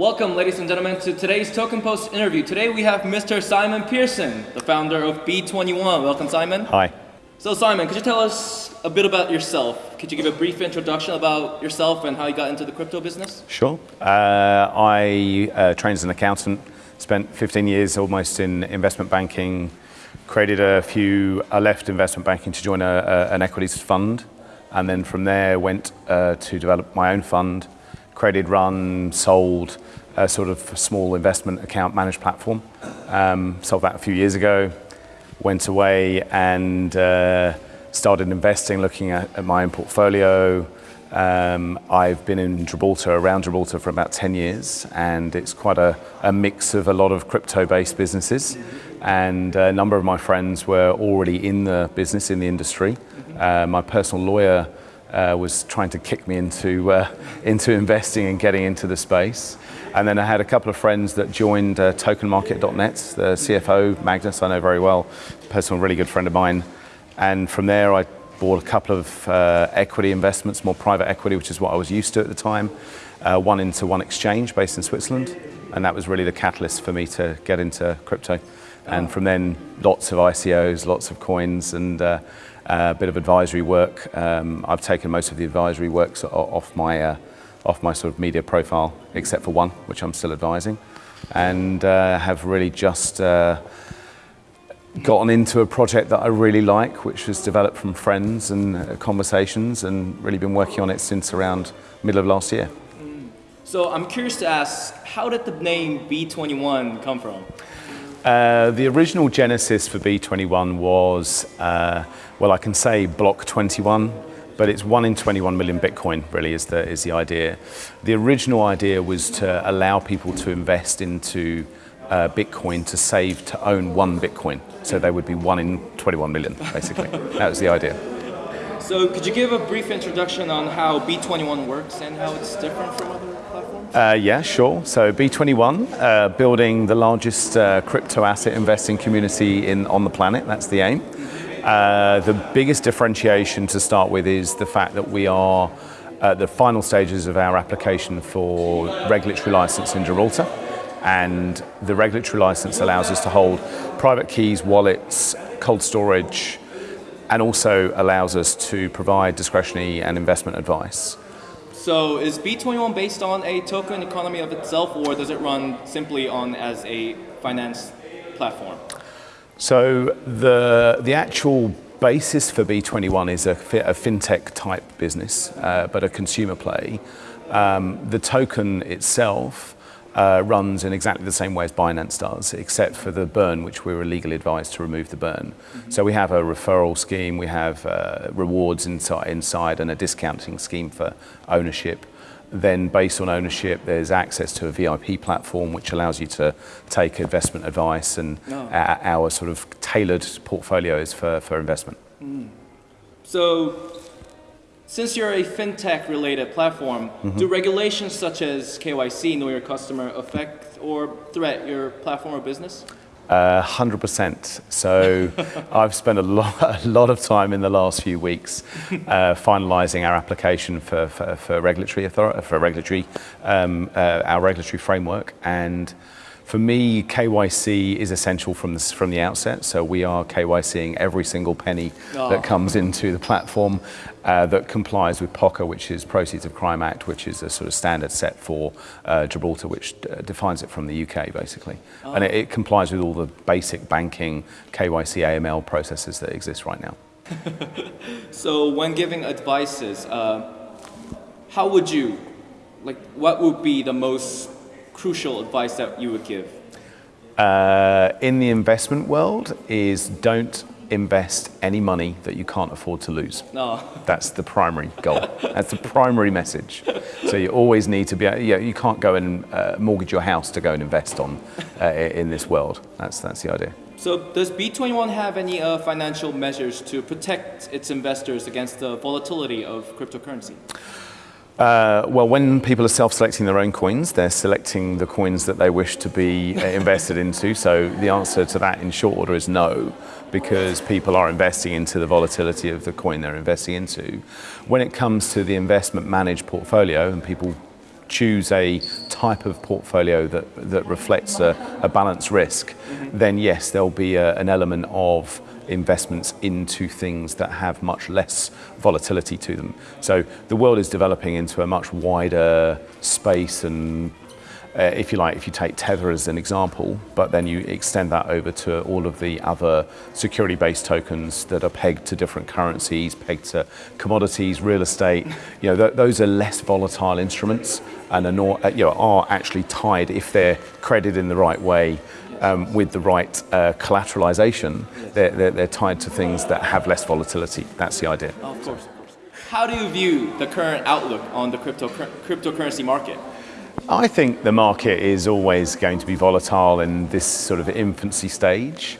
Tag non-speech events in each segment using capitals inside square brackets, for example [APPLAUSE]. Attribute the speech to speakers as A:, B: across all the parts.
A: Welcome, ladies and gentlemen, to today's Token Post interview. Today we have Mr. Simon Pearson, the founder of B21. Welcome, Simon.
B: Hi.
A: So, Simon, could you tell us a bit about yourself? Could you give a brief introduction about yourself and how you got into the crypto business?
B: Sure. Uh, I uh, trained as an accountant, spent 15 years almost in investment banking, created a few, I left investment banking to join a, a, an equities fund, and then from there went uh, to develop my own fund, created, run, sold a sort of small investment account managed platform. Um, sold that a few years ago, went away and uh, started investing, looking at, at my own portfolio. Um, I've been in Gibraltar, around Gibraltar for about 10 years, and it's quite a, a mix of a lot of crypto-based businesses. And a number of my friends were already in the business, in the industry. Uh, my personal lawyer uh, was trying to kick me into, uh, into investing and getting into the space. And then I had a couple of friends that joined uh, tokenmarket.net, the CFO, Magnus, I know very well, personal really good friend of mine. And from there I bought a couple of uh, equity investments, more private equity, which is what I was used to at the time. Uh, one into One Exchange based in Switzerland. And that was really the catalyst for me to get into crypto. And from then, lots of ICOs, lots of coins, and uh, a bit of advisory work. Um, I've taken most of the advisory works off my, uh, off my sort of media profile, except for one, which I'm still advising, and uh, have really just uh, gotten into a project that I really like, which was developed from friends and uh, conversations, and really been working on it since around middle of last year.
A: So I'm curious to ask, how did the name B21 come from?
B: Uh, the original genesis for B21 was, uh, well, I can say block 21, but it's one in 21 million Bitcoin really is the, is the idea. The original idea was to allow people to invest into uh, Bitcoin to save to own one Bitcoin. So they would be one in 21 million, basically. that was the idea.
A: So could you give a brief introduction on how B21 works and how it's different from other platforms?
B: Uh, yeah, sure. So B21, uh, building the largest uh, crypto asset investing community in, on the planet, that's the aim. Uh, the biggest differentiation to start with is the fact that we are at the final stages of our application for regulatory license in Gibraltar. And the regulatory license allows us to hold private keys, wallets, cold storage, and also allows us to provide discretionary and investment advice.
A: So is B21 based on a token economy of itself or does it run simply on as a finance platform?
B: So the, the actual basis for B21 is a, a fintech type business, uh, but a consumer play. Um, the token itself uh, runs in exactly the same way as Binance does, except for the burn, which we were legally advised to remove the burn. Mm -hmm. So we have a referral scheme, we have uh, rewards inside, inside and a discounting scheme for ownership. Then based on ownership, there's access to a VIP platform which allows you to take investment advice and oh. our, our, sort of tailored portfolios for, for investment. Mm.
A: So since you're a fintech related platform, mm -hmm. do regulations such as KYC, know your customer, affect or threat your platform or business?
B: Uh, 100%. So [LAUGHS] I've spent a lot, a lot of time in the last few weeks uh, finalising our application for, for, for regulatory authority, for regulatory, um, uh, our regulatory framework, and for me, KYC is essential from the, from the outset. So we are KYCing every single penny oh. that comes into the platform uh, that complies with POCA, which is Proceeds of Crime Act, which is a sort of standard set for uh, Gibraltar, which uh, defines it from the UK, basically. Oh. And it, it complies with all the basic banking KYC AML processes that exist right now. [LAUGHS]
A: so when giving advices, uh, how would you, like, what would be the most crucial advice that you would give?
B: Uh, in the investment world is don't invest any money that you can't afford to lose. No. That's the primary goal. That's the primary message. So you always need to be, you, know, you can't go and uh, mortgage your house to go and invest on uh, in this world. That's, that's the idea.
A: So does B21 have any uh, financial measures to protect its investors against the volatility of cryptocurrency?
B: Uh, well, when people are self-selecting their own coins, they're selecting the coins that they wish to be uh, invested into. So the answer to that in short order is no, because people are investing into the volatility of the coin they're investing into. When it comes to the investment managed portfolio and people choose a type of portfolio that, that reflects a, a balanced risk, then yes, there'll be a, an element of investments into things that have much less volatility to them. So the world is developing into a much wider space and uh, if you like, if you take Tether as an example, but then you extend that over to all of the other security-based tokens that are pegged to different currencies, pegged to commodities, real estate, you know, th those are less volatile instruments and are, not, uh, you know, are actually tied if they're credited in the right way um, with the right uh, collateralization, they're, they're, they're tied to things that have less volatility. That's the idea.
A: Of course, of course. How do you view the current outlook on the crypto cryptocurrency market?
B: I think the market is always going to be volatile in this sort of infancy stage.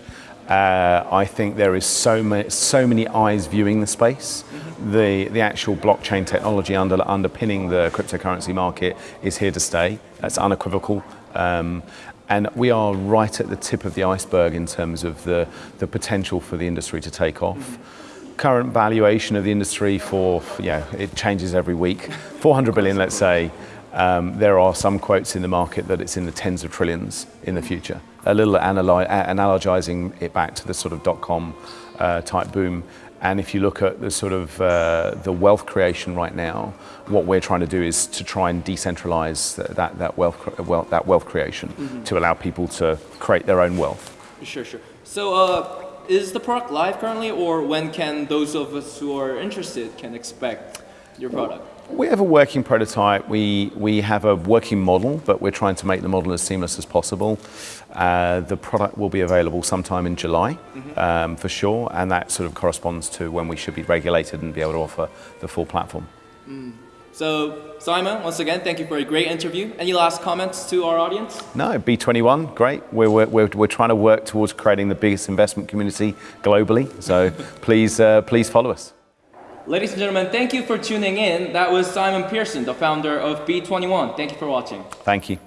B: Uh, I think there is so many, so many eyes viewing the space. The, the actual blockchain technology under, underpinning the cryptocurrency market is here to stay. That's unequivocal. Um, and we are right at the tip of the iceberg in terms of the, the potential for the industry to take off. Current valuation of the industry for, yeah, it changes every week. 400 billion, let's say. Um, there are some quotes in the market that it's in the tens of trillions in the future. A little analy analogizing it back to the sort of dot-com uh, type boom. And if you look at the sort of uh, the wealth creation right now, what we're trying to do is to try and decentralize that, that, wealth, wealth, that wealth creation mm -hmm. to allow people to create their own wealth.
A: Sure, sure. So uh, is the product live currently or when can those of us who are interested can expect your product?
B: We have a working prototype. We, we have a working model, but we're trying to make the model as seamless as possible. Uh, the product will be available sometime in July, mm -hmm. um, for sure, and that sort of corresponds to when we should be regulated and be able to offer the full platform.
A: Mm. So, Simon, once again, thank you for a great interview. Any last comments to our audience?
B: No, B21, great. We're, we're, we're, trying to work towards creating the biggest investment community globally, so [LAUGHS] please, uh, please follow us.
A: Ladies and gentlemen, thank you for tuning in. That was Simon Pearson, the founder of B21. Thank you for watching.
B: Thank you.